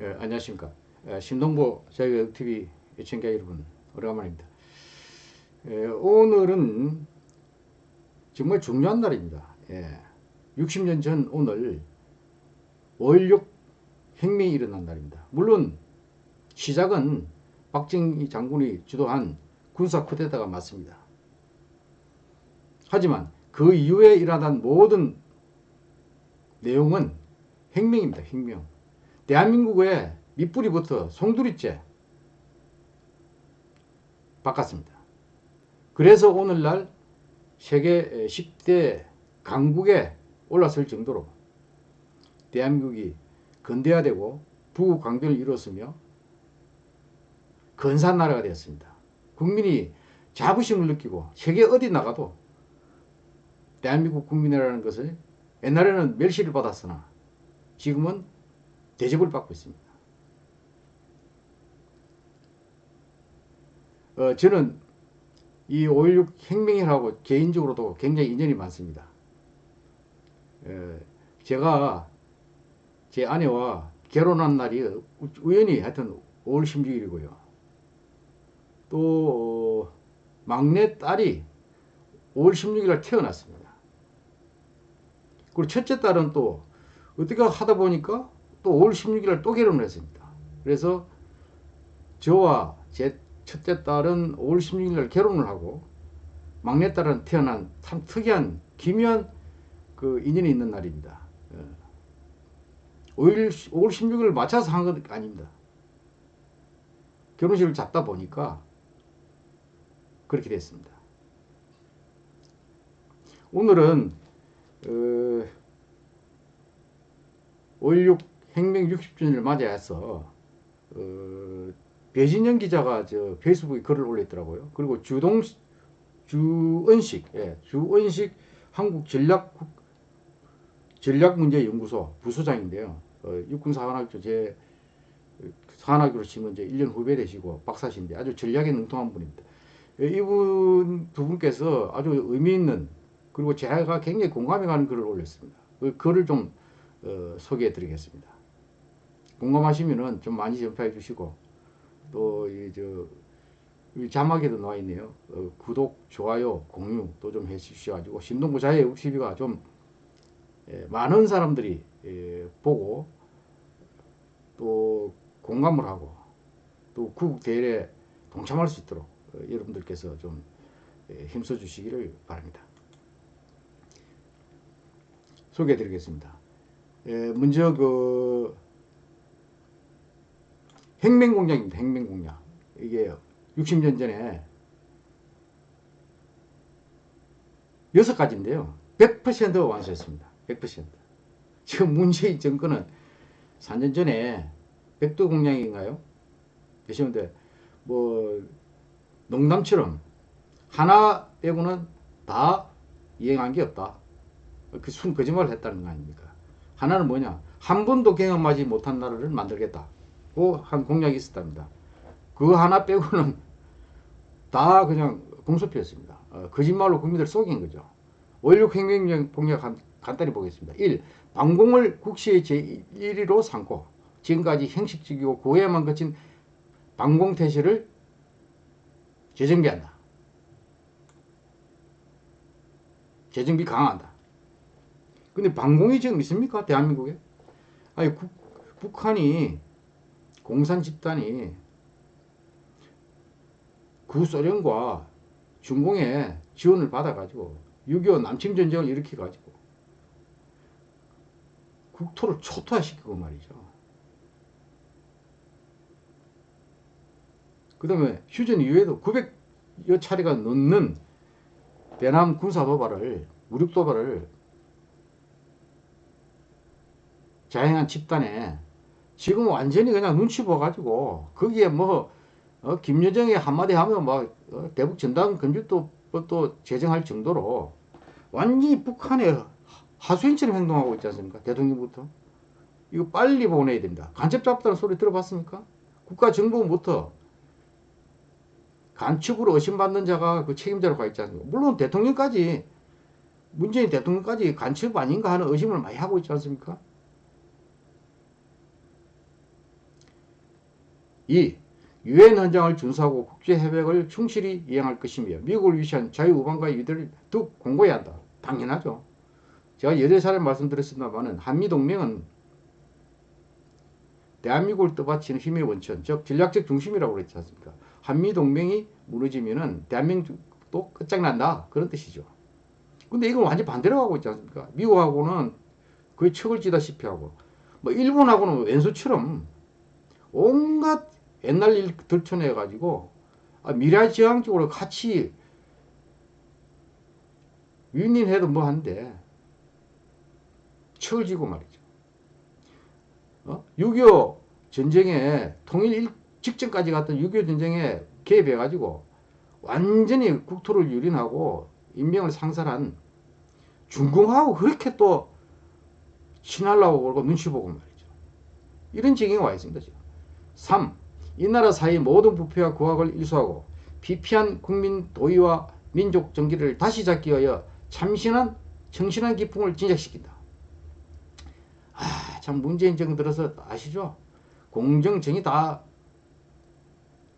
예, 안녕하십니까. 예, 신동보 자유TV 시청자 여러분, 오래간만입니다. 예, 오늘은 정말 중요한 날입니다. 예, 60년 전 오늘 5.16 혁명이 일어난 날입니다. 물론 시작은 박정희 장군이 주도한 군사 쿠데타가 맞습니다. 하지만 그 이후에 일어난 모든 내용은 혁명입니다. 혁명. 대한민국의 밑뿌리부터 송두리째 바꿨습니다. 그래서 오늘날 세계 10대 강국에 올라설 정도로 대한민국이 근대화되고 부국 강변을 이뤘으며 근사한 나라가 되었습니다. 국민이 자부심을 느끼고 세계 어디 나가도 대한민국 국민이라는 것을 옛날에는 멸시를 받았으나 지금은 대접을 받고 있습니다. 어, 저는 이 5.16 혁명이라고 개인적으로도 굉장히 인연이 많습니다. 에, 제가 제 아내와 결혼한 날이 우연히 하여튼 5월 16일이고요. 또 어, 막내 딸이 5월 16일 태어났습니다. 그리고 첫째 딸은 또 어떻게 하다 보니까 또 5월 16일 또 결혼을 했습니다. 그래서 저와 제 첫째 딸은 5월 16일 날 결혼을 하고 막내 딸은 태어난 참 특이한 기묘한 그 인연이 있는 날입니다. 5일, 5월 16일을 맞춰서 한 건 아닙니다. 결혼식을 잡다 보니까 그렇게 됐습니다. 오늘은 어, 5.16 혁명 60주년을 맞이해서 어, 배진영 기자가 저 페이스북에 글을 올렸더라고요. 그리고 주동 주은식, 예, 주은식 한국 전략 전략문제연구소 부소장인데요. 어, 육군사관학교 제 사관학교로 치면 이제 1년 후배 되시고 박사신데 아주 전략에 능통한 분입니다. 예, 이분 두 분께서 아주 의미 있는 그리고 제가 굉장히 공감이 가는 글을 올렸습니다. 그 글을 좀 어, 소개해 드리겠습니다. 공감하시면은 좀 많이 전파해 주시고 또 이 저 자막에도 나와 있네요. 어, 구독, 좋아요, 공유 또 좀 해주셔 가지고 신동부 자의 60위가 좀 예, 많은 사람들이 예, 보고 또 공감을 하고 또 구국 대회에 동참할 수 있도록 어, 여러분들께서 좀 예, 힘써 주시기를 바랍니다. 소개해 드리겠습니다. 예, 먼저 그 혁명공약입니다. 혁명공약. 이게 60년 전에 여섯 가지인데요. 100% 완수했습니다. 100%. 지금 문재인 정권은 4년 전에 백두 공약인가요? 되시는데 뭐 농담처럼 하나 빼고는 다 이행한 게 없다. 그 순 거짓말을 했다는 거 아닙니까? 하나는 뭐냐? 한 번도 경험하지 못한 나라를 만들겠다. 한 공약이 있었답니다. 그 하나 빼고는 다 그냥 공소표였습니다. 어, 거짓말로 국민들 속인 거죠. 5.16 혁명 공약 간, 간단히 보겠습니다. 1. 방공을 국시의 제1위로 삼고 지금까지 형식적이고 고해만 거친 방공 태세를 재정비한다. 재정비 강화한다. 근데 방공이 지금 있습니까? 대한민국에? 아니 국, 북한이 공산 집단이 구소련과 중공의 지원을 받아가지고 6.25 남침전쟁을 일으켜가지고 국토를 초토화시키고 말이죠. 그 다음에 휴전 이후에도 900여 차례가 넘는 대남 군사 도발을 무력 도발을 자행한 집단에 지금 완전히 그냥 눈치 보가지고 거기에 뭐 어, 김여정이 한마디 하면 막 어, 대북 전단 금지도 또 제정할 정도로 완전히 북한의 하수인처럼 행동하고 있지 않습니까? 대통령부터. 이거 빨리 보내야 됩니다. 간첩 잡다는 소리 들어봤습니까? 국가정보부터 간첩으로 의심받는 자가 그 책임자로 가 있지 않습니까? 물론 대통령까지 문재인 대통령까지 간첩 아닌가 하는 의심을 많이 하고 있지 않습니까? 2. 유엔 헌장을 준수하고 국제 협약을 충실히 이행할 것이며 미국을 위시한 자유우방과 유대를 더욱 공고해야 한다. 당연하죠. 제가 여러 차례 말씀드렸습니다만은 한미동맹은 대한민국을 떠받치는 힘의 원천, 즉 전략적 중심이라고 그랬지 않습니까? 한미동맹이 무너지면은 대한민국도 끝장난다. 그런 뜻이죠. 근데 이건 완전 반대로 가고 있지 않습니까? 미국하고는 거의 척을 지다시피 하고, 뭐 일본하고는 왼수처럼 온갖 옛날 일 들춰내 가지고 아, 미래지향적으로 같이 윈윈해도 뭐 한데 척을 지고 말이죠. 어? 6.25 전쟁에 통일 일 직전까지 갔던 6.25 전쟁에 개입해가지고 완전히 국토를 유린하고 인명을 상살한 중공하고 그렇게 또 친하려고 그러고 눈치 보고 말이죠. 이런 지경에 와 있습니다. 지금. 3. 이 나라 사이 모든 부패와 고학을 일소하고 비피한 국민 도의와 민족 정기를 다시 잡기 위하여 참신한 정신한 기풍을 진작시킨다. 아, 참 문재인 정부 들어서 아시죠? 공정정이 다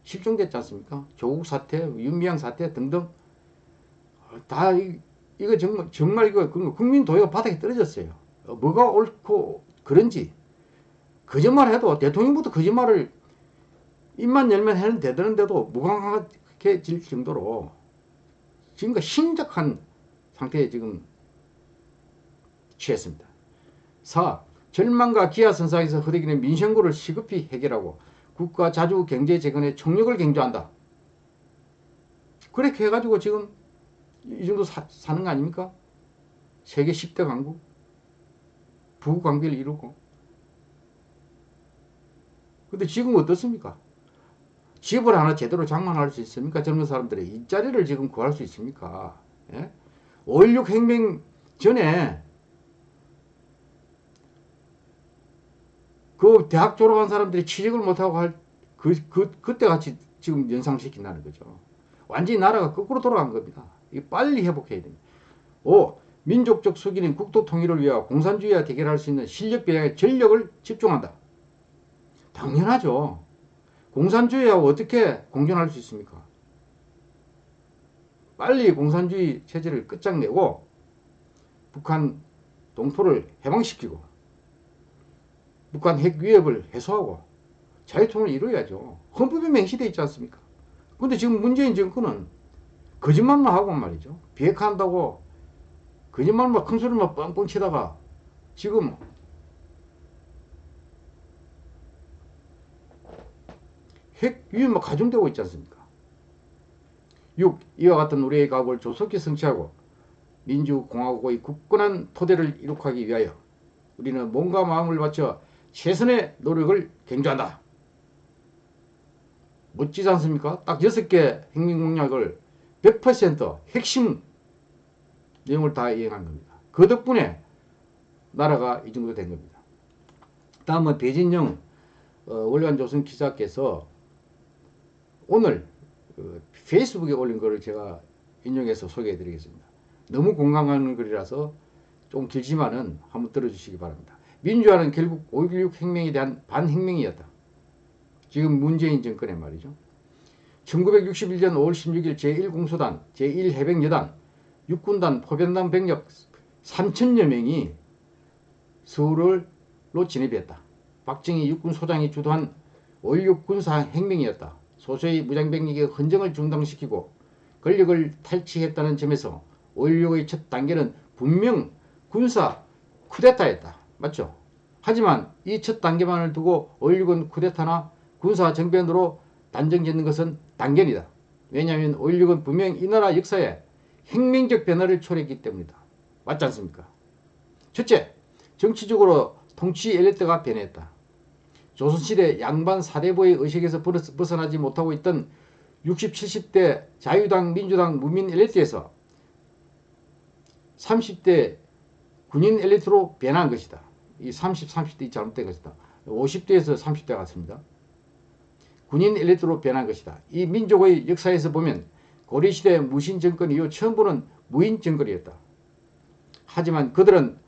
실종됐지 않습니까? 조국 사태, 윤미향 사태 등등 다 이, 이거 정말 정말 이거 국민 도의가 바닥에 떨어졌어요. 어, 뭐가 옳고 그런지 거짓말 해도 대통령부터 거짓말을 입만 열면 해는 되는데도 무감각해질 정도로 지금까 심각한 상태에 지금 취했습니다. 4. 절망과 기아 선상에서 흐르기는 민생고를 시급히 해결하고 국가 자주 경제 재건에 총력을 경조한다. 그렇게 해가지고 지금 이 정도 사, 사는 거 아닙니까? 세계 10대 강국 부관계를 이루고 근데 지금 어떻습니까? 집을 하나 제대로 장만할 수 있습니까? 젊은 사람들이 일자리를 지금 구할 수 있습니까? 예? 5.16 혁명 전에 그 대학 졸업한 사람들이 취직을 못하고 할 그, 그, 그때 같이 지금 연상시킨다는 거죠. 완전히 나라가 거꾸로 돌아간 겁니다. 이 빨리 회복해야 됩니다. 5. 민족적 수기는 국토 통일을 위하여 공산주의와 대결할 수 있는 실력 배양에 전력을 집중한다. 당연하죠. 공산주의하고 어떻게 공존할 수 있습니까? 빨리 공산주의 체제를 끝장내고 북한 동포를 해방시키고 북한 핵 위협을 해소하고 자유통일을 이루어야죠. 헌법에 맹시되어 있지 않습니까? 근데 지금 문재인 정권은 거짓말만 하고 말이죠. 비핵화한다고 거짓말만 큰 소리만 뻥뻥 치다가 지금 핵 위험만 가중되고 있지 않습니까? 6. 이와 같은 우리의 각오를 조속히 성취하고 민주공화국의 굳건한 토대를 이룩하기 위하여 우리는 몸과 마음을 바쳐 최선의 노력을 경주한다. 멋지지 않습니까? 딱 6개 행민공약을 100% 핵심 내용을 다 이행한 겁니다. 그 덕분에 나라가 이 정도 된 겁니다. 다음은 배진영 어, 월간조선 기자께서 오늘 그 페이스북에 올린 글을 제가 인용해서 소개해 드리겠습니다. 너무 공감하는 글이라서 좀 길지만은 한번 들어주시기 바랍니다. 민주화는 결국 5.16 혁명에 대한 반혁명이었다. 지금 문재인 정권의 말이죠. 1961년 5월 16일 제1공소단, 제1해병여단, 육군단, 포변단 병력 3천여 명이 서울로 진입했다. 박정희 육군소장이 주도한 5.16 군사혁명이었다. 소수의 무장병력의 헌정을 중단시키고 권력을 탈취했다는 점에서 5.16의 첫 단계는 분명 군사 쿠데타였다. 맞죠? 하지만 이 첫 단계만을 두고 5.16은 쿠데타나 군사 정변으로 단정짓는 것은 단견이다. 왜냐하면 5.16은 분명 이 나라 역사에 혁명적 변화를 초래했기 때문이다. 맞지 않습니까? 첫째, 정치적으로 통치 엘리트가 변했다. 조선시대 양반 사대부의 의식에서 벗어나지 못하고 있던 60, 70대 자유당, 민주당, 무민 엘리트에서 30대 군인 엘리트로 변한 것이다. 이 30, 30대 잘못된 것이다. 50대에서 30대 같습니다. 군인 엘리트로 변한 것이다. 이 민족의 역사에서 보면 고려시대 무신 정권 이후 처음 보는 무인 정권이었다. 하지만 그들은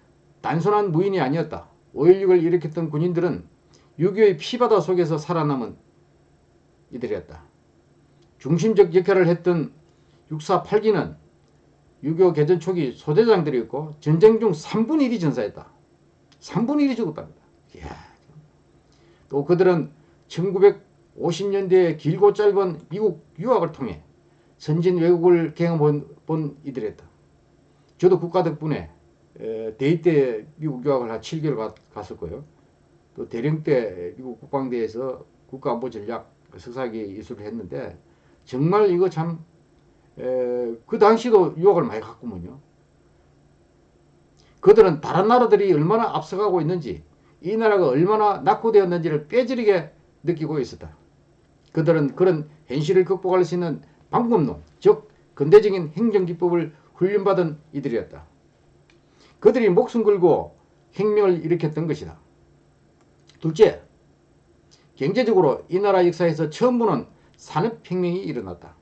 단순한 무인이 아니었다. 5.16을 일으켰던 군인들은 6.25의 피바다 속에서 살아남은 이들이었다. 중심적 역할을 했던 6사 8기는 유교 개전 초기 소대장들이었고 전쟁 중 3분의 1이 전사했다. 3분의 1이 죽었답니다. 이야. 또 그들은 1950년대에 길고 짧은 미국 유학을 통해 선진 외국을 경험본 본 이들이었다. 저도 국가 덕분에 에, 대입 때 미국 유학을 한 7개월 가, 갔었고요. 또 대령 때 미국 국방대에서 국가안보 전략 석사기 이수를 했는데 정말 이거 참 그 당시도 유학을 많이 갔구먼요. 그들은 다른 나라들이 얼마나 앞서가고 있는지 이 나라가 얼마나 낙후되었는지를 뼈저리게 느끼고 있었다. 그들은 그런 현실을 극복할 수 있는 방법론, 즉 근대적인 행정기법을 훈련받은 이들이었다. 그들이 목숨 걸고 혁명을 일으켰던 것이다. 둘째, 경제적으로 이 나라 역사에서 처음 보는 산업혁명이 일어났다.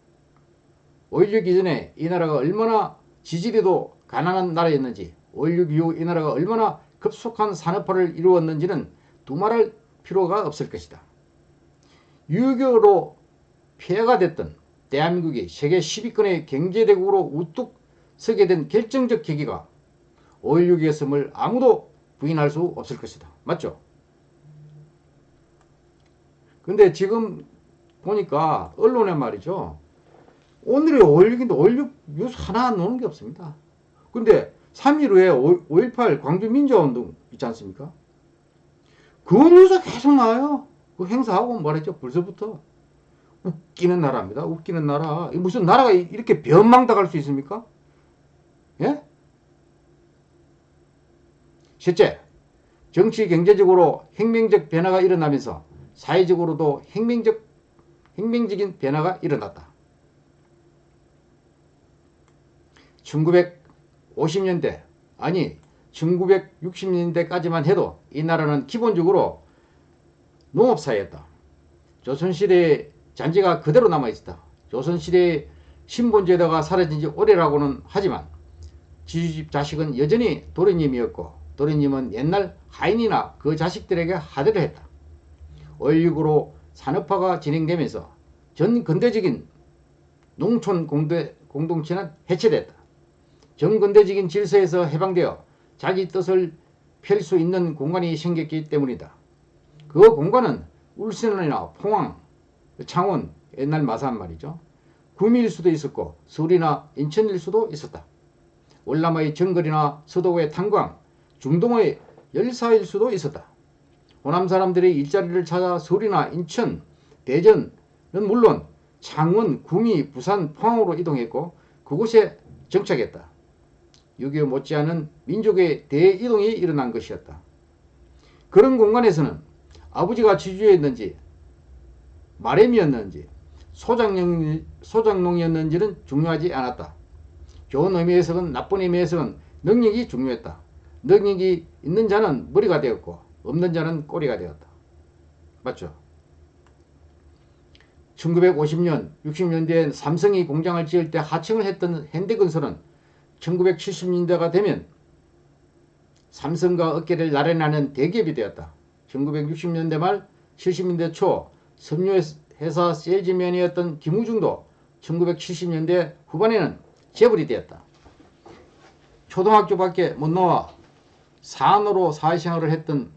5.16 이전에 이 나라가 얼마나 지지리도 가난한 나라였는지 5.16 이후 이 나라가 얼마나 급속한 산업화를 이루었는지는 두말할 필요가 없을 것이다. 유교로 폐해가 됐던 대한민국이 세계 10위권의 경제대국으로 우뚝 서게 된 결정적 계기가 5.16이었음을 아무도 부인할 수 없을 것이다. 맞죠? 근데 지금 보니까 언론에 말이죠. 오늘이 5.16인데 5.16 뉴스 하나 놓는 게 없습니다. 근데 3일 후에 5.18 광주민주화운동 있지 않습니까? 그 뉴스 계속 나와요. 그 행사하고 말했죠. 벌써부터. 웃기는 나라입니다. 웃기는 나라. 무슨 나라가 이렇게 변망당할 수 있습니까? 예? 셋째, 정치 경제적으로 혁명적 변화가 일어나면서 사회적으로도 혁명적 혁명적인 변화가 일어났다. 1950년대 아니 1960년대까지만 해도 이 나라는 기본적으로 농업사회였다. 조선시대의 잔재가 그대로 남아있었다. 조선시대의 신분제도가 사라진 지 오래라고는 하지만 지주집 자식은 여전히 도련님이었고 도련님은 옛날 하인이나 그 자식들에게 하대를 했다. 5.16으로 산업화가 진행되면서 전 근대적인 농촌 공대, 공동체는 해체됐다. 정근대적인 질서에서 해방되어 자기 뜻을 펼 수 있는 공간이 생겼기 때문이다. 그 공간은 울산이나 포항, 창원, 옛날 마산 말이죠. 구미일 수도 있었고 서울이나 인천일 수도 있었다. 월남의 정글이나 서도의 탄광, 중동의 열사일 수도 있었다. 호남 사람들이 일자리를 찾아 서울이나 인천, 대전은 물론 창원, 구미, 부산, 포항으로 이동했고 그곳에 정착했다. 6.25 못지않은 민족의 대이동이 일어난 것이었다. 그런 공간에서는 아버지가 지주였는지 마렘이었는지 소장농, 소장농이었는지는 중요하지 않았다. 좋은 의미에서는 나쁜 의미에서는 능력이 중요했다. 능력이 있는 자는 머리가 되었고 없는 자는 꼬리가 되었다. 맞죠? 1950년, 60년대엔 삼성이 공장을 지을 때 하청을 했던 현대건설은 1970년대가 되면 삼성과 어깨를 나란하는 대기업이 되었다. 1960년대 말 70년대 초 섬유회사 세일즈맨이었던 김우중도 1970년대 후반에는 재벌이 되었다. 초등학교밖에 못 나와 산으로 사회생활을 했던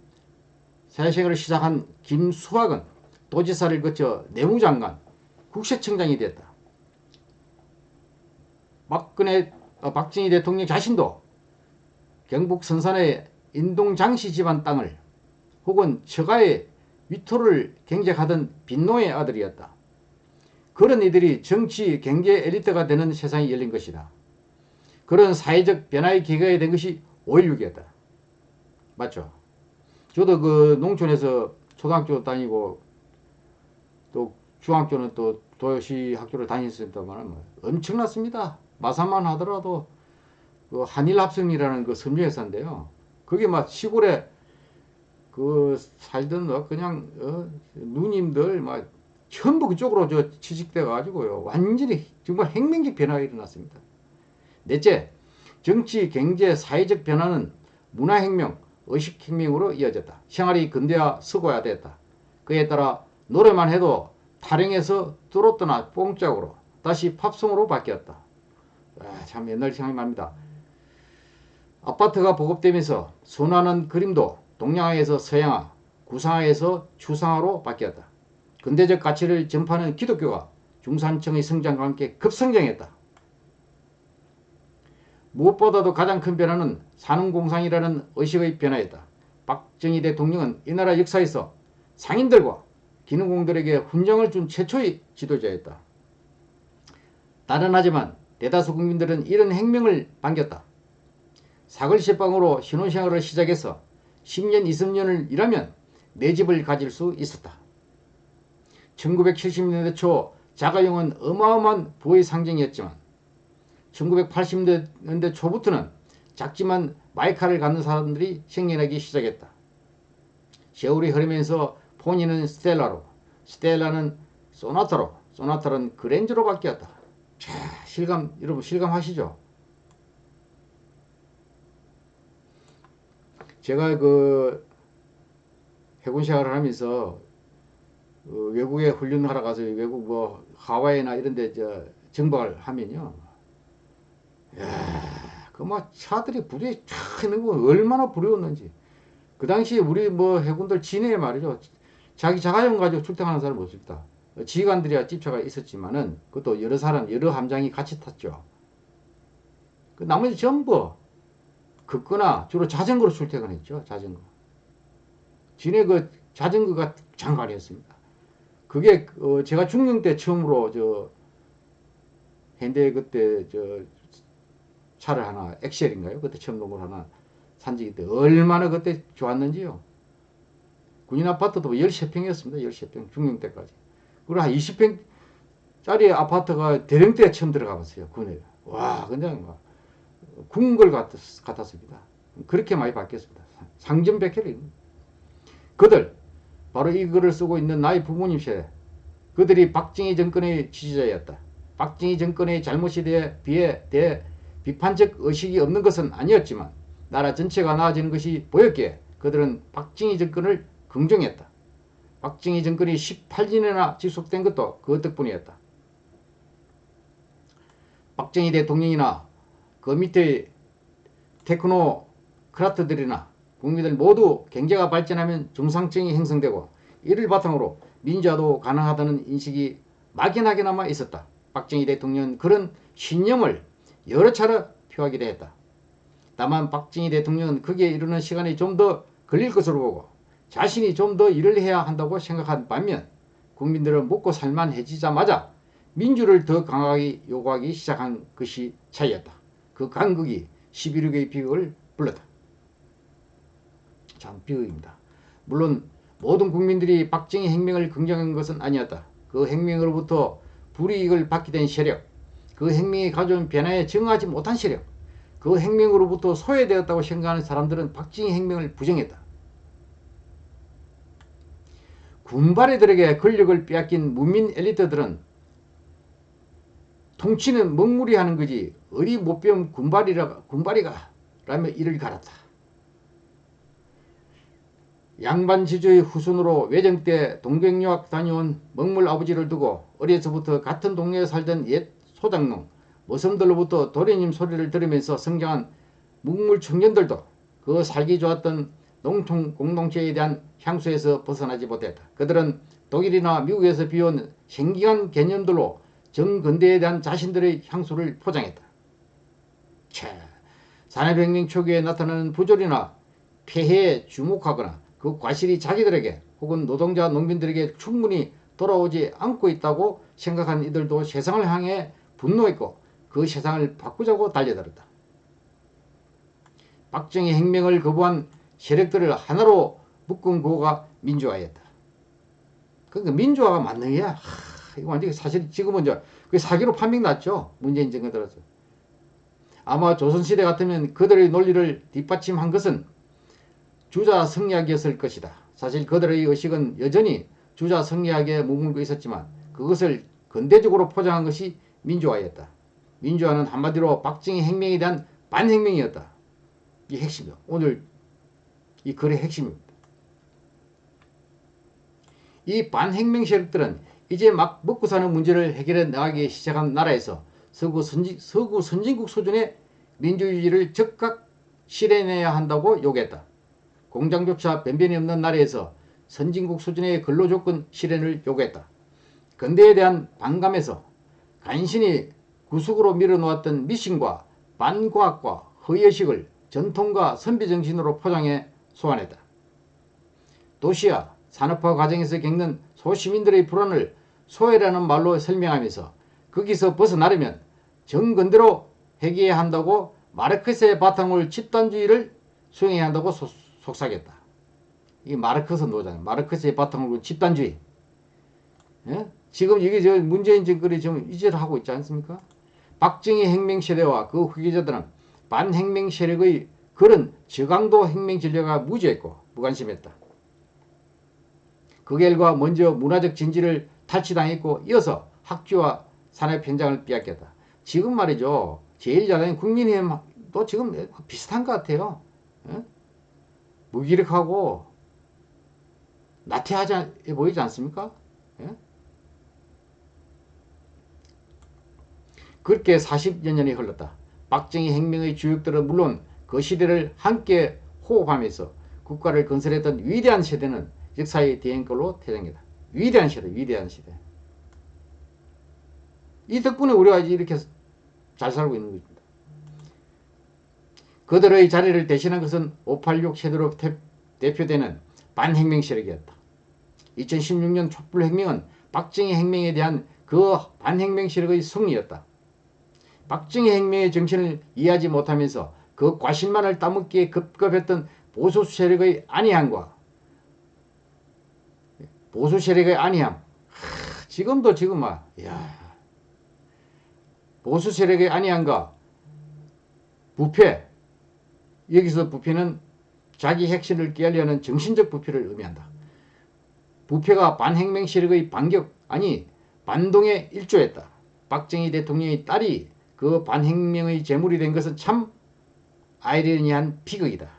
사회생활을 시작한 김수학은 도지사를 거쳐 내무장관, 국세청장이 됐다. 박근혜, 어, 박정희 대통령 자신도 경북 선산의 인동장씨 집안 땅을 혹은 처가의 위토를 경작하던 빈노의 아들이었다. 그런 이들이 정치, 경제 엘리트가 되는 세상이 열린 것이다. 그런 사회적 변화의 기회가 된 것이 5.16이었다. 맞죠? 저도 그 농촌에서 초등학교 다니고 또 중학교는 또 도시 학교를 다녔습니다만 뭐 엄청났습니다. 마산만 하더라도 그 한일합성이라는 그 섬유회사인데요. 그게 막 시골에 그 살던 뭐 그냥 어, 누님들 막 전부 그쪽으로 저 취직돼 가지고요. 완전히 정말 혁명적 변화가 일어났습니다. 넷째, 정치, 경제, 사회적 변화는 문화혁명, 의식혁명으로 이어졌다. 생활이 근대화 서구화됐다. 그에 따라 노래만 해도 타령에서 뚫었더나 뽕짝으로 다시 팝송으로 바뀌었다. 아, 참 옛날 생각이 납니다. 아파트가 보급되면서 순환한 그림도 동양화에서 서양화, 구상화에서 추상화로 바뀌었다. 근대적 가치를 전파하는 기독교가 중산층의 성장과 함께 급성장했다. 무엇보다도 가장 큰 변화는 산업공상이라는 의식의 변화였다. 박정희 대통령은 이 나라 역사에서 상인들과 기능공들에게 훈장을 준 최초의 지도자였다. 따른하지만 대다수 국민들은 이런 행명을 반겼다. 사글시방으로 신혼생활을 시작해서 10년, 20년을 일하면 내 집을 가질 수 있었다. 1970년대 초 자가용은 어마어마한 부의 상징이었지만 1980년대 초부터는 작지만 마이카를 갖는 사람들이 생겨나기 시작했다. 세월이 흐르면서 포니는 스텔라로, 스텔라는 소나타로, 소나타는 그랜저로 바뀌었다. 자, 실감, 여러분 실감하시죠? 제가 그 해군 생활을 하면서 어, 외국에 훈련하러 가서 외국 뭐 하와이나 이런 데 저 정박을 하면요. 야, 그뭐 차들이 부대에 쫙 있는 거 얼마나 부러웠는지. 그 당시에 우리 뭐 해군들 진해에 말이죠. 자기 자가용 가지고 출퇴하는 사람 없었다. 지휘관들이야 집차가 있었지만은 그것도 여러 사람 여러 함장이 같이 탔죠. 그 나머지 전부 걷거나 주로 자전거로 출퇴근했죠. 자전거. 진해 그 자전거가 장관이었습니다. 그게 어 제가 중령 때 처음으로 저 현대 그때 저 차를 하나 엑셀인가요? 그때 걸 하나 산 적이 때 얼마나 그때 좋았는지요. 군인 아파트도 13평이었습니다. 13평 중령 때까지. 그리고 한 20평짜리 아파트가 대령 때 처음 들어가 봤어요. 군에. 와 그냥 막 궁궐 같았, 같았습니다. 그렇게 많이 바뀌었습니다. 상점백혈이 그들 바로 이 글을 쓰고 있는 나의 부모님 세대 그들이 박정희 정권의 지지자였다. 박정희 정권의 잘못에 대해 비해 대 비판적 의식이 없는 것은 아니었지만 나라 전체가 나아지는 것이 보였기에 그들은 박정희 정권을 긍정했다. 박정희 정권이 18년이나 지속된 것도 그 덕분이었다. 박정희 대통령이나 그 밑에 테크노크라트들이나 국민들 모두 경제가 발전하면 중상층이 형성되고 이를 바탕으로 민주화도 가능하다는 인식이 막연하게나마 있었다. 박정희 대통령은 그런 신념을 여러 차례 표하기도 했다. 다만 박정희 대통령은 거기에 이르는 시간이 좀 더 걸릴 것으로 보고 자신이 좀 더 일을 해야 한다고 생각한 반면 국민들은 먹고 살만해지자마자 민주를 더 강하게 요구하기 시작한 것이 차이였다. 그 간극이 11.6의 비극을 불렀다. 참 비극입니다. 물론 모든 국민들이 박정희 행명을 긍정한 것은 아니었다. 그 행명으로부터 불이익을 받게 된 세력, 그 행명이 가져온 변화에 정하지 못한 세력, 그 행명으로부터 소외되었다고 생각하는 사람들은 박정희 행명을 부정했다. 군바레들에게 권력을 빼앗긴 문민 엘리트들은 통치는 먹물이 하는 거지 어디 못 배운 군발이라 군발이가 라며 이를 갈았다. 양반 지주의 후손으로 외정 때 동백유학 다녀온 먹물 아버지를 두고 어려서부터 같은 동네에 살던 옛 소장농 모섬들로부터 도련님 소리를 들으면서 성장한 묵물 청년들도 그 살기 좋았던 농촌 공동체에 대한 향수에서 벗어나지 못했다. 그들은 독일이나 미국에서 비온 생기한 개념들로 정근대에 대한 자신들의 향수를 포장했다. 차, 산업혁명 초기에 나타나는 부조리나 폐해에 주목하거나 그 과실이 자기들에게 혹은 노동자 농민들에게 충분히 돌아오지 않고 있다고 생각한 이들도 세상을 향해 분노했고 그 세상을 바꾸자고 달려들었다. 박정희 행명을 거부한 세력들을 하나로 묶은 구호가 민주화였다. 그러니까 민주화가 맞는 게야. 이거 완전히 사실 지금은 그 사기로 판명 났죠. 문재인 정권 들어서. 아마 조선시대 같으면 그들의 논리를 뒷받침한 것은 주자 성리학이었을 것이다. 사실 그들의 의식은 여전히 주자 성리학에 머물고 있었지만 그것을 근대적으로 포장한 것이 민주화였다. 민주화는 한마디로 박정희 행명에 대한 반행명이었다. 이 핵심이다. 오늘 이 글의 핵심입니다. 이 반행명 세력들은 이제 막 먹고 사는 문제를 해결해 나가기 시작한 나라에서 서구, 선진, 서구 선진국 수준의 민주주의를 즉각 실현해야 한다고 요구했다. 공장조차 변변이 없는 나라에서 선진국 수준의 근로조건 실현을 요구했다. 근대에 대한 반감에서 간신히 구석으로 밀어놓았던 미신과 반과학과 허의식을 전통과 선비정신으로 포장해 소환했다. 도시와 산업화 과정에서 겪는 소시민들의 불안을 소외라는 말로 설명하면서 거기서 벗어나려면 정근대로 해결해야 한다고 마르크스의 바탕을 집단주의를 수행해야 한다고 소, 속삭였다. 이 마르크스 노잖아요. 마르크스의 바탕을 집단주의. 예? 지금 이게 저 문재인 정권이 지금 이제를 하고 있지 않습니까? 박정희 혁명 세대와 그 후계자들은 반혁명 세력의 그런 저강도 혁명 전략에 무지했고 무관심했다. 그 결과 먼저 문화적 진지를 탈취당했고 이어서 학교와 산업 현장을 빼앗겼다. 지금 말이죠. 제일 잘하는 국민의힘도 지금 비슷한 것 같아요. 예? 무기력하고 나태하지 보이지 않습니까? 예? 그렇게 40여 년이 흘렀다. 박정희 혁명의 주역들은 물론 그 시대를 함께 호흡하면서 국가를 건설했던 위대한 세대는 역사의 대행걸로 퇴장이다. 위대한 시대, 위대한 시대. 이 덕분에 우리가 이렇게 잘 살고 있는 것입니다. 그들의 자리를 대신한 것은 586 세대로 대표되는 반혁명 세력이었다. 2016년 촛불혁명은 박정희 혁명에 대한 그 반혁명 세력의 승리였다. 박정희 혁명의 정신을 이해하지 못하면서 그 과실만을 따먹기에 급급했던 보수 세력의 안이함과 보수 세력의 안이함 하, 지금도 지금 막 야, 보수 세력의 안이함과 부패 여기서 부패는 자기 핵심을 깨려는 정신적 부패를 의미한다. 부패가 반혁명 세력의 반격 아니 반동에 일조했다. 박정희 대통령의 딸이 그 반혁명의 제물이 된 것은 참 아이러니한 비극이다.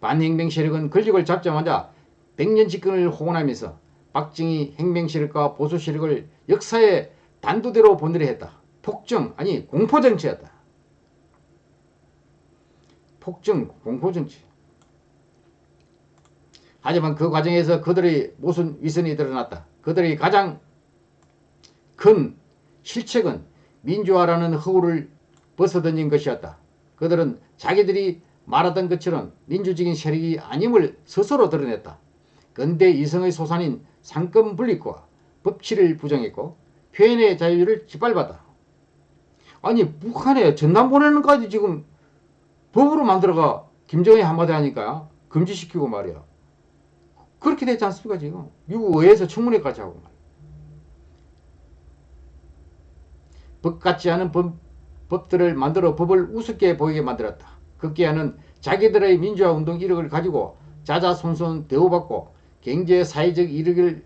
반혁명 세력은 권력을 잡자마자 백년 집권을 호언하면서 박정희 혁명 세력과 보수 세력을 역사의 단두대로 보내려 했다. 폭정 아니 공포정치였다. 폭정 공포정치. 하지만 그 과정에서 그들의 모순 위선이 드러났다. 그들의 가장 큰 실책은 민주화라는 허구를 벗어던진 것이었다. 그들은 자기들이 말하던 것처럼 민주적인 세력이 아님을 스스로 드러냈다. 근대 이성의 소산인 상권 분립과 법치를 부정했고 표현의 자유를 짓밟았다. 아니 북한에 전남 보내는 까지 지금 법으로 만들어가 김정은이 한마디 하니까 금지시키고 말이야. 그렇게 됐지 않습니까 지금 미국 의회에서 청문회까지 하고 말이야. 법 같지 않은 법, 법들을 만들어 법을 우습게 보이게 만들었다. 급기야는 자기들의 민주화 운동 이력을 가지고 자자손손 대우받고 경제 사회적 이익을,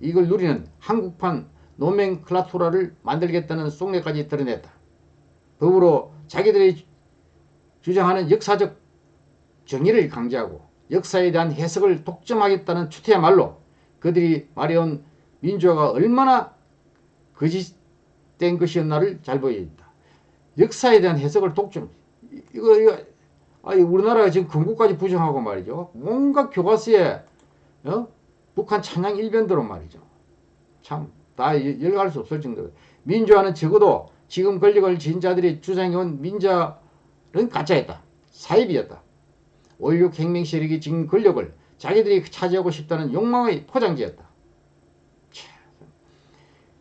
이익을 누리는 한국판 노멘클라토라를 만들겠다는 속내까지 드러냈다. 법으로 자기들이 주장하는 역사적 정의를 강조하고 역사에 대한 해석을 독점하겠다는 추태야말로 그들이 말해온 민주화가 얼마나 거짓 된 것이었나를 잘 보여준다. 역사에 대한 해석을 독점. 이거, 이거, 아니, 우리나라가 지금 건국까지 부정하고 말이죠. 뭔가 교과서에, 어? 북한 찬양 일변대로 말이죠. 참, 다 열갈 수 없을 정도로. 민주화는 적어도 지금 권력을 진 자들이 주장해온 민주화는 가짜였다. 사입이었다. 5.16 혁명 세력이 지금 권력을 자기들이 차지하고 싶다는 욕망의 포장지였다.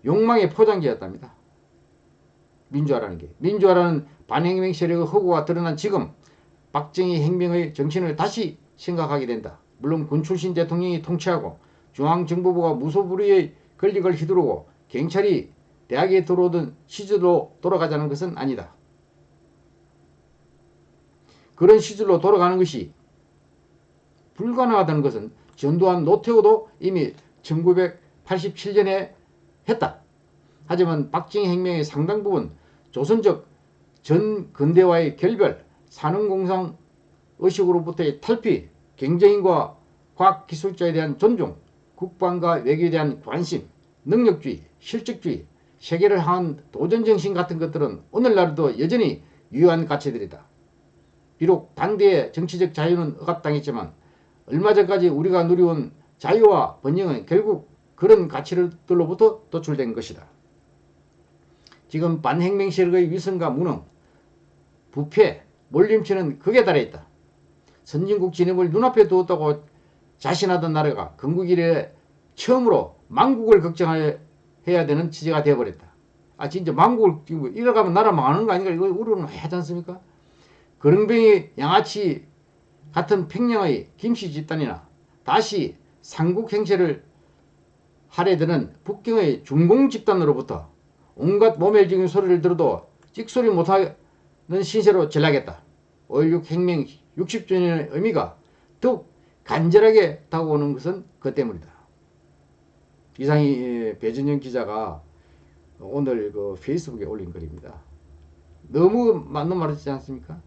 욕망의 포장지였답니다. 민주화라는 게. 민주화라는 반혁명 세력의 허구가 드러난 지금 박정희 혁명의 정신을 다시 생각하게 된다. 물론 군 출신 대통령이 통치하고 중앙정보부가 무소불위의 권력을 휘두르고 경찰이 대학에 들어오던 시절로 돌아가자는 것은 아니다. 그런 시절로 돌아가는 것이 불가능하다는 것은 전두환 노태우도 이미 1987년에 했다. 하지만 박정희 혁명의 상당 부분 조선적 전 근대화의 결별, 산업공상 의식으로부터의 탈피, 경쟁인과 과학기술자에 대한 존중, 국방과 외교에 대한 관심, 능력주의, 실적주의, 세계를 향한 도전정신 같은 것들은 오늘날도 여전히 유효한 가치들이다. 비록 당대의 정치적 자유는 억압당했지만 얼마 전까지 우리가 누려온 자유와 번영은 결국 그런 가치들로부터 도출된 것이다. 지금 반혁명 세력의 위선과 무능, 부패, 몰림치는 극에 달해 있다. 선진국 진입을 눈앞에 두었다고 자신하던 나라가 건국 이래 처음으로 망국을 걱정해야 되는 취지가 되어버렸다. 아 진짜 망국을 이래가면 나라 망하는 거 아닌가 이거 우려는 하지 않습니까? 거렁뱅이 양아치 같은 평양의 김씨 집단이나 다시 삼국 행세를 하려 드는 북경의 중공 집단으로부터 온갖 모멸적인 소리를 들어도 찍소리 못하는 신세로 전락했다. 5.16 혁명 60주년의 의미가 더욱 간절하게 다가오는 것은 그 때문이다. 이상이 배진영 기자가 오늘 그 페이스북에 올린 글입니다. 너무 맞는 말이지 않습니까?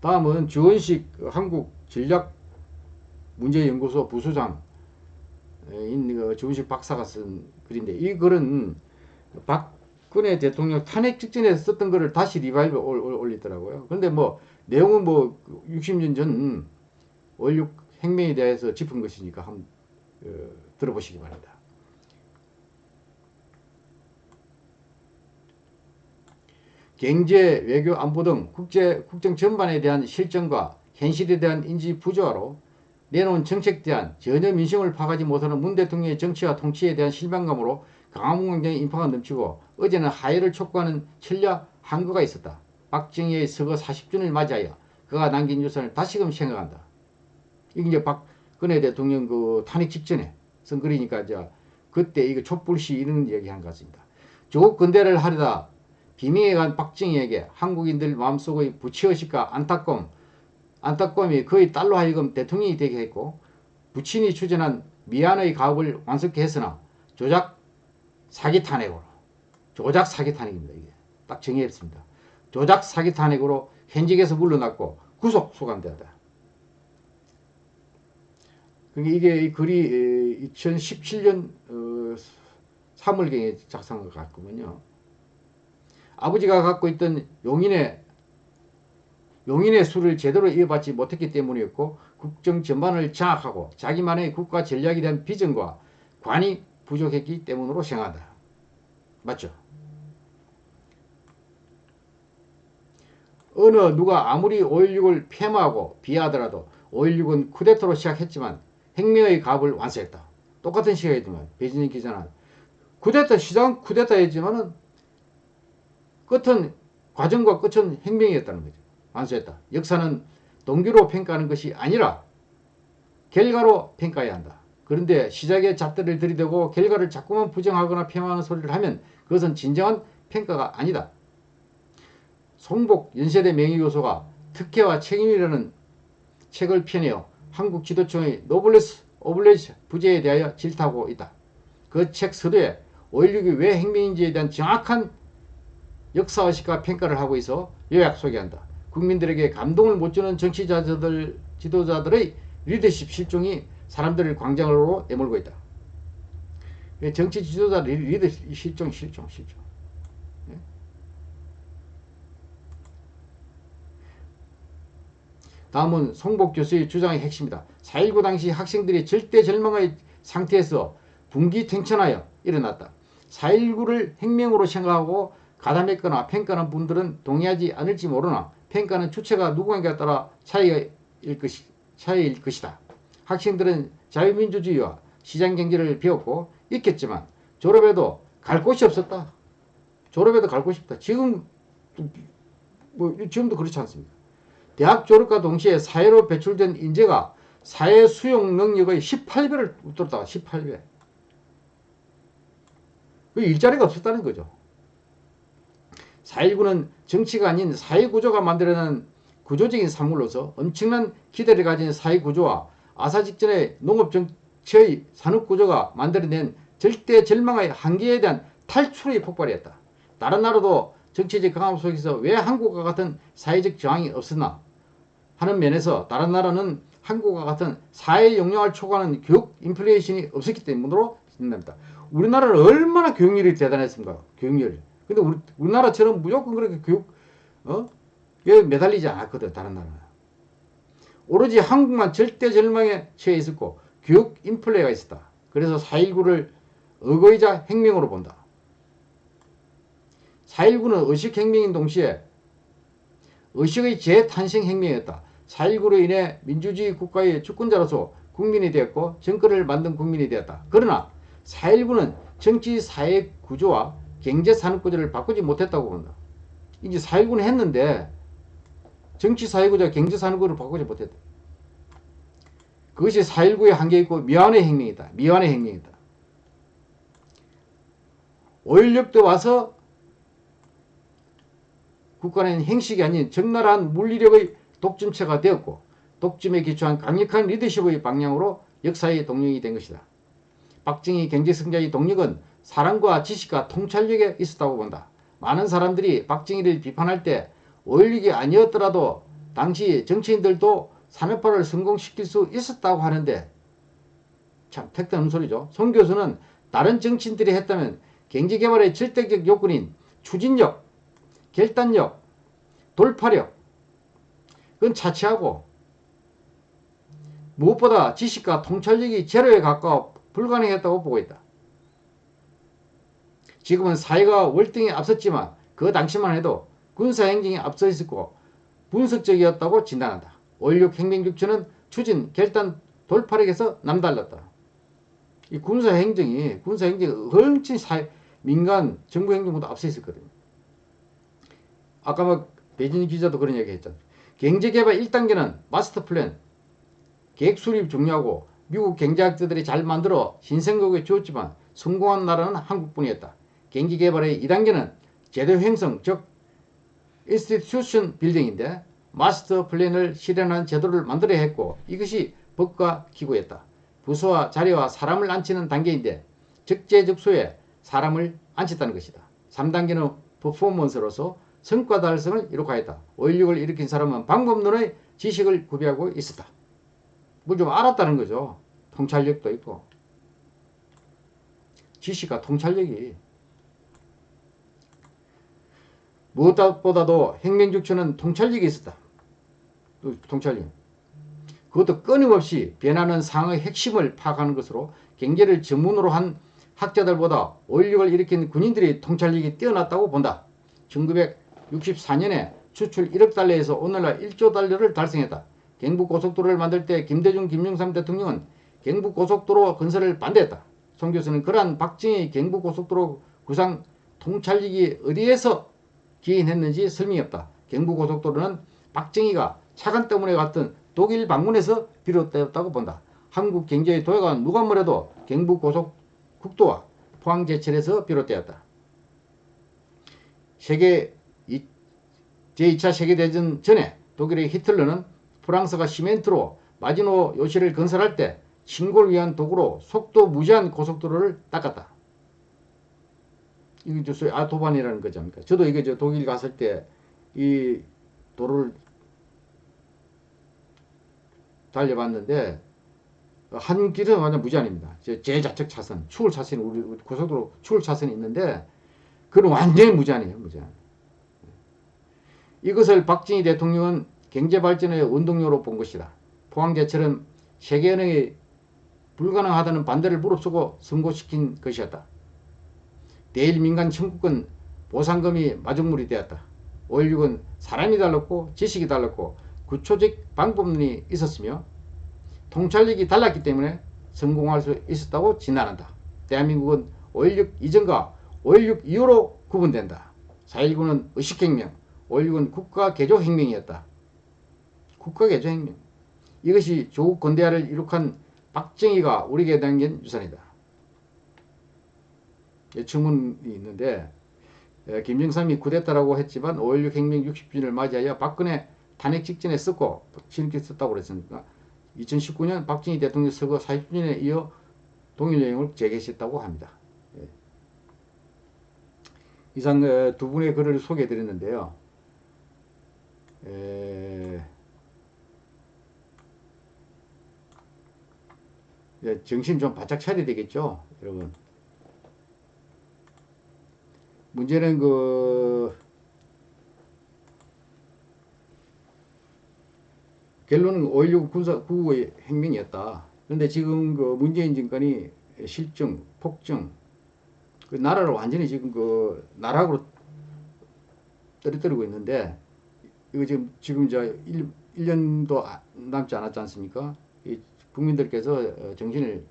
다음은 주원식 한국전략문제연구소 부소장 인그 주원식 박사가 쓴 글인데 이 글은 박근혜 대통령 탄핵 직전에 썼던 글을 다시 revive 올리더라고요. 그런데 뭐 내용은 뭐 60년 전5.16 혁명에 대해서 짚은 것이니까 한번 어, 들어보시기 바랍니다. 경제, 외교, 안보 등 국제, 국정 전반에 대한 실정과 현실에 대한 인지 부조화로 내놓은 정책 대한 전혀 민심을 파악하지 못하는 문 대통령의 정치와 통치에 대한 실망감으로 강화문 광장의 인파가 넘치고 어제는 하해를 촉구하는 천려 항거가 있었다. 박정희의 서거 40주년을 맞이하여 그가 남긴 유산을 다시금 생각한다. 이게 이제 박근혜 대통령 그 탄핵 직전에 쓴 글이니까 이제 그때 이거 촛불 시 이런 얘기 한 것 같습니다. 조국 근대를 하려다 비명에 간 박정희에게 한국인들 마음속의 부치의식과 안타까움, 안타까움이 그의 딸로 하여금 대통령이 되게 했고 부친이 추진한 미안의 가업을 완성케 했으나 조작 사기 탄핵으로 조작 사기 탄핵입니다. 이게 딱 정의했습니다. 조작 사기 탄핵으로 현직에서 물러났고 구속 소감되었다. 그러니까 이게 이 글이 2017년 3월경에 어, 작성한 것 같군요. 아버지가 갖고 있던 용인의 용인의 수를 제대로 이어받지 못했기 때문이었고 국정 전반을 장악하고 자기만의 국가 전략에 대한 비전과 관이 부족했기 때문으로 생각한다. 맞죠? 어느 누가 아무리 5.16을 폐마하고 비하하더라도 5.16은 쿠데타로 시작했지만 혁명의 값을 완수했다. 똑같은 시각이지만 배진영 기자는 쿠데타 시작은 쿠데타였지만 은 끝은 과정과 끝은 혁명이었다는 거죠. 완수했다. 역사는 동기로 평가하는 것이 아니라 결과로 평가해야 한다. 그런데 시작에 잣대를 들이대고 결과를 자꾸만 부정하거나 폄하하는 소리를 하면 그것은 진정한 평가가 아니다. 송복 연세대 명예교수가 특혜와 책임이라는 책을 펴내어 한국 지도청의 노블레스 오블레스 부재에 대하여 질타하고 있다. 그 책 서두에 5.16이 왜 혁명인지에 대한 정확한 역사의식과 평가를 하고 있어 요약 소개한다. 국민들에게 감동을 못 주는 정치자들, 지도자들의 리더십 실종이 사람들을 광장으로 내몰고 있다. 정치 지도자 리더십 실종, 실종, 실종. 예? 다음은 송복 교수의 주장의 핵심이다. 4.19 당시 학생들이 절대 절망의 상태에서 분기탱천하여 일어났다. 4.19를 혁명으로 생각하고 가담했거나 평가하는 분들은 동의하지 않을지 모르나 평가는 주체가 누구인가에 따라 차이일, 것이, 차이일 것이다. 학생들은 자유민주주의와 시장경제를 배웠고 있겠지만 졸업해도 갈 곳이 없었다. 졸업해도 갈 곳이 없다. 지금 뭐 지금도 그렇지 않습니까? 대학 졸업과 동시에 사회로 배출된 인재가 사회 수용 능력의 18배를 웃돌다 18배. 그 일자리가 없었다는 거죠. 4.19는 정치가 아닌 사회구조가 만들어낸 구조적인 산물로서 엄청난 기대를 가진 사회구조와 아사 직전의 농업정치의 산업구조가 만들어낸 절대 절망의 한계에 대한 탈출의 폭발이었다. 다른 나라도 정치적 강압 속에서 왜 한국과 같은 사회적 저항이 없었나 하는 면에서 다른 나라는 한국과 같은 사회 역량을 초과하는 교육 인플레이션이 없었기 때문으로 진단합니다. 우리나라는 얼마나 교육열이 대단했습니까? 교육열. 근데 우리, 우리나라처럼 무조건 그렇게 교육, 어? 에 매달리지 않았거든, 다른 나라는. 오로지 한국만 절대 절망에 처해 있었고, 교육 인플레가 있었다. 그래서 4.19를 의거이자 혁명으로 본다. 4.19는 의식혁명인 동시에 의식의 재탄생 혁명이었다. 4.19로 인해 민주주의 국가의 주권자로서 국민이 되었고 정권을 만든 국민이 되었다. 그러나 4.19는 정치 사회 구조와 경제 산업 구조를 바꾸지 못했다고 본다. 이제 4.19는 했는데 정치 사회 구조, 경제 산업 구조를 바꾸지 못했다. 그것이 4.19의 한계 있고 미완의 혁명이다. 미완의 혁명이다. 5.16도 와서 국가는 행식이 아닌 적나라한 물리력의 독점체가 되었고 독점에 기초한 강력한 리더십의 방향으로 역사의 동력이 된 것이다. 박정희 경제성장의 동력은 사랑과 지식과 통찰력에 있었다고 본다. 많은 사람들이 박정희를 비판할 때 5.16이 아니었더라도 당시 정치인들도 산업화를 성공시킬 수 있었다고 하는데 참 택다는 소리죠. 송 교수는 다른 정치인들이 했다면 경제개발의 절대적 요건인 추진력, 결단력, 돌파력 그건 차치하고 무엇보다 지식과 통찰력이 제로에 가까워 불가능했다고 보고 있다. 지금은 사회가 월등히 앞섰지만 그 당시만 해도 군사행정이 앞서 있었고 분석적이었다고 진단한다. 5.16 혁명국주는 추진, 결단, 돌파력에서 남달랐다. 이 군사행정이 군사행정이 훨씬 사회, 민간 정부 행정보다 앞서 있었거든요. 아까 뭐 배진 기자도 그런 얘기 했잖아. 경제개발 1단계는 마스터 플랜, 계획 수립 중요하고 미국 경제학자들이 잘 만들어 신생국에 주었지만 성공한 나라는 한국뿐이었다. 경제개발의 2단계는 제도 형성, 즉 institution building인데 마스터 플랜을 실현한 제도를 만들어야 했고 이것이 법과 기구였다. 부서와 자리와 사람을 앉히는 단계인데 적재적소에 사람을 앉혔다는 것이다. 3단계는 퍼포먼스로서 성과 달성을 이룩하였다. 5.16을 일으킨 사람은 방법론의 지식을 구비하고 있었다. 뭘 좀 알았다는 거죠. 통찰력도 있고. 지식과 통찰력이 무엇보다도 혁명주체는 통찰력이 있었다. 통찰력. 그것도 끊임없이 변하는 상의 핵심을 파악하는 것으로 경제를 전문으로 한 학자들보다 5.16을 일으킨 군인들이 통찰력이 뛰어났다고 본다. 1964년에 추출 1억 달러에서 오늘날 1조 달러를 달성했다. 경부고속도로를 만들 때 김대중, 김영삼 대통령은 경부고속도로 건설을 반대했다. 송 교수는 그러한 박정희 경부고속도로 구상 통찰력이 어디에서 기인했는지 설명이 없다. 경부고속도로는 박정희가 차관 때문에 갔던 독일 방문에서 비롯되었다고 본다. 한국 경제의 도약은 누가 뭐래도 경부고속국도와 포항제철에서 비롯되었다. 세계 제2차 세계대전 전에 독일의 히틀러는 프랑스가 시멘트로 마지노 요시를 건설할 때 신고를 위한 도구로 속도 무제한 고속도로를 닦았다. 이게 소위 아토반이라는 거죠. 저도 이게 저 독일 갔을 때 이 도로를 달려봤는데 한 길은 완전 무제한입니다. 제자측 차선, 추월 차선이 우리 고속도로 추월 차선이 있는데 그건 완전히 무제한이에요. 무제한. 이것을 박정희 대통령은 경제발전의 운동료로 본 것이다. 포항제철은 세계은행이 불가능하다는 반대를 무릅쓰고 선고시킨 것이었다. 대일 민간 청구권 보상금이 마중물이 되었다. 5.16은 사람이 달랐고 지식이 달랐고 구초적 방법론이 있었으며 통찰력이 달랐기 때문에 성공할 수 있었다고 진단한다. 대한민국은 5.16 이전과 5.16 이후로 구분된다. 4.19는 의식혁명, 5.16은 국가개조혁명이었다. 국가개조혁명. 이것이 조국 건대화를 이룩한 박정희가 우리에게 남긴 유산이다. 질문이 있는데 김영삼이 쿠데타라고 했지만 5.16 혁명 60주년을 맞이하여 박근혜 탄핵 직전에 썼고 지금께 썼다고 그랬으니까 2019년 박정희 대통령 서거 40주년에 이어 동일 내용을 재개시했다고 합니다. 예. 이상 어, 두 분의 글을 소개해 드렸는데요. 에... 이제 정신 좀 바짝 차려야 되겠죠, 여러분. 문제는 그 결론은 5.16 군사 구구의 행명이었다. 그런데 지금 그 문재인 정권이 실정, 폭정, 그 나라를 완전히 지금 그 나락으로 떨어뜨리고 있는데 이거 지금 지금 저 1, 1년도 남지 않았지 않습니까? 이 국민들께서 어, 정신을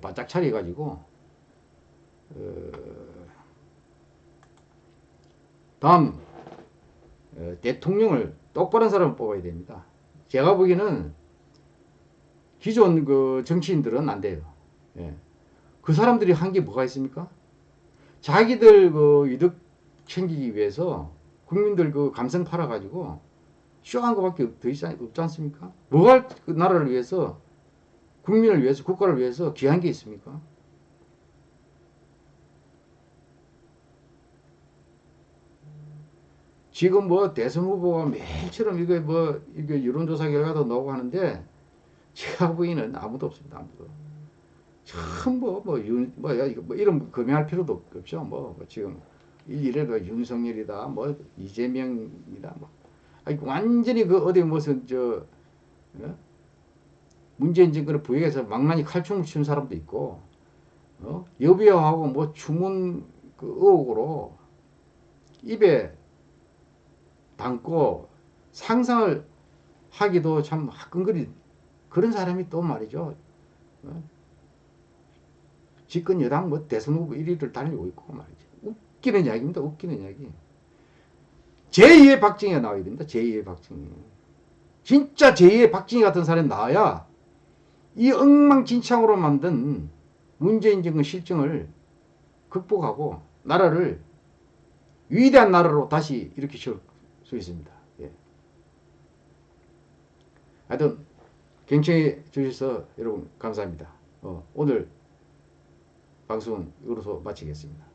바짝 차려 가지고 어, 다음 어, 대통령을 똑바른 사람을 뽑아야 됩니다. 제가 보기에는 기존 그 정치인들은 안 돼요. 예. 그 사람들이 한 게 뭐가 있습니까? 자기들 그 이득 챙기기 위해서 국민들 그 감성 팔아가지고 쇼한 않- 없지 않습니까? 뭐가 그 나라를 위해서 국민을 위해서 국가를 위해서 귀한 게 있습니까? 지금 뭐 대선 후보가 매일처럼 이거 뭐 이게 여론조사 결과도 나오고 하는데 제가 보기에는 아무도 없습니다. 아무도. 참뭐뭐윤뭐 이거 뭐 이름 검열할 필요도 없죠. 뭐, 뭐 지금 이래도 윤석열이다, 뭐 이재명이다, 뭐 아니 완전히 그 어디 무슨 저 어? 문재인 정권을 부역해서 망나니 칼춤을 추는 사람도 있고 어? 여비하고 뭐 주문 그 의혹으로 입에 담고 상상을 하기도 참 화끈거리 그런 사람이 또 말이죠. 어? 집권 여당 뭐 대선 후보 1위를 달리고 있고 말이죠. 웃기는 이야기입니다. 웃기는 이야기. 제2의 박정희가 나와야 됩니다. 제2의 박정희. 진짜 제2의 박정희 같은 사람이 나와야 이 엉망진창으로 만든 문재인 정권 실정을 극복하고 나라를 위대한 나라로 다시 일으킬 수 있습니다. 예. 하여튼 경청해 주셔서 여러분 감사합니다. 어, 오늘 방송은 이것으로 마치겠습니다.